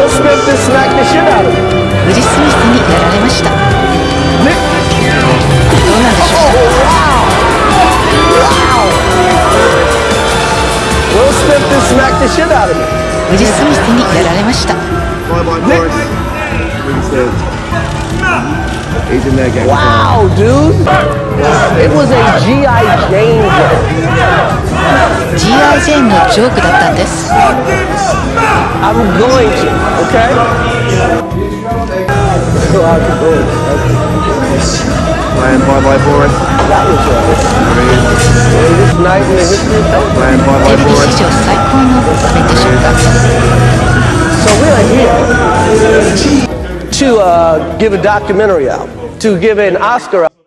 ウィ・スミスにやられました。ねど・スミスにやられました。ねーオ、ドゥン G.I. Jane のジョークだったんです。I'm going to, okay? Playing bye bye boring. That was right. This night in the history of television. Playing bye bye boring. So we are here to uh, give a documentary out, to give an Oscar out.